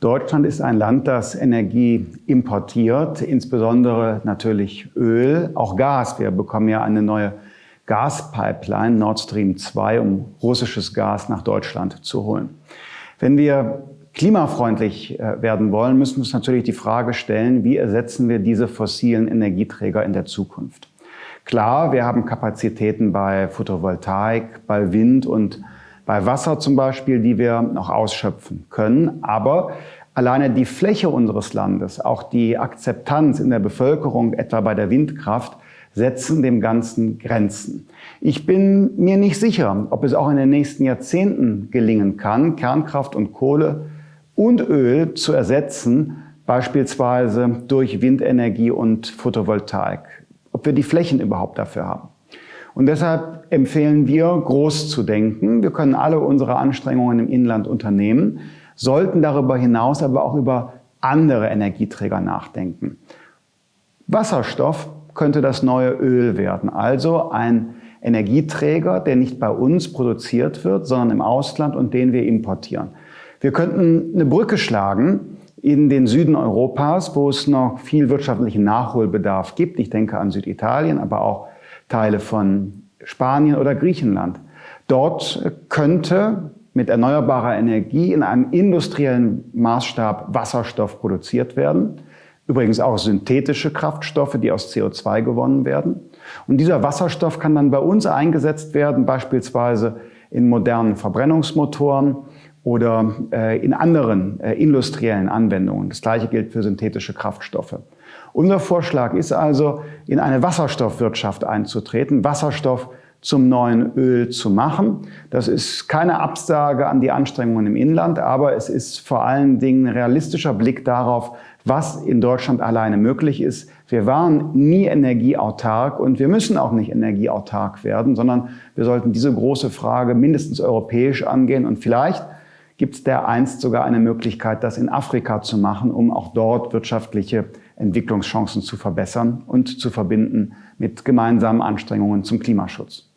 Deutschland ist ein Land, das Energie importiert, insbesondere natürlich Öl, auch Gas. Wir bekommen ja eine neue Gaspipeline Nord Stream 2, um russisches Gas nach Deutschland zu holen. Wenn wir klimafreundlich äh, werden wollen, müssen wir uns natürlich die Frage stellen, wie ersetzen wir diese fossilen Energieträger in der Zukunft? Klar, wir haben Kapazitäten bei Photovoltaik, bei Wind und bei Wasser zum Beispiel, die wir noch ausschöpfen können. Aber alleine die Fläche unseres Landes, auch die Akzeptanz in der Bevölkerung, etwa bei der Windkraft, setzen dem Ganzen Grenzen. Ich bin mir nicht sicher, ob es auch in den nächsten Jahrzehnten gelingen kann, Kernkraft und Kohle und Öl zu ersetzen, beispielsweise durch Windenergie und Photovoltaik. Ob wir die Flächen überhaupt dafür haben. Und deshalb empfehlen wir, groß zu denken. Wir können alle unsere Anstrengungen im Inland unternehmen, sollten darüber hinaus aber auch über andere Energieträger nachdenken. Wasserstoff könnte das neue Öl werden, also ein Energieträger, der nicht bei uns produziert wird, sondern im Ausland und den wir importieren. Wir könnten eine Brücke schlagen in den Süden Europas, wo es noch viel wirtschaftlichen Nachholbedarf gibt. Ich denke an Süditalien, aber auch Teile von Spanien oder Griechenland. Dort könnte mit erneuerbarer Energie in einem industriellen Maßstab Wasserstoff produziert werden. Übrigens auch synthetische Kraftstoffe, die aus CO2 gewonnen werden. Und dieser Wasserstoff kann dann bei uns eingesetzt werden, beispielsweise in modernen Verbrennungsmotoren oder äh, in anderen äh, industriellen Anwendungen. Das gleiche gilt für synthetische Kraftstoffe. Unser Vorschlag ist also, in eine Wasserstoffwirtschaft einzutreten, Wasserstoff zum neuen Öl zu machen. Das ist keine Absage an die Anstrengungen im Inland, aber es ist vor allen Dingen ein realistischer Blick darauf, was in Deutschland alleine möglich ist. Wir waren nie energieautark und wir müssen auch nicht energieautark werden, sondern wir sollten diese große Frage mindestens europäisch angehen und vielleicht gibt es dereinst sogar eine Möglichkeit, das in Afrika zu machen, um auch dort wirtschaftliche Entwicklungschancen zu verbessern und zu verbinden mit gemeinsamen Anstrengungen zum Klimaschutz.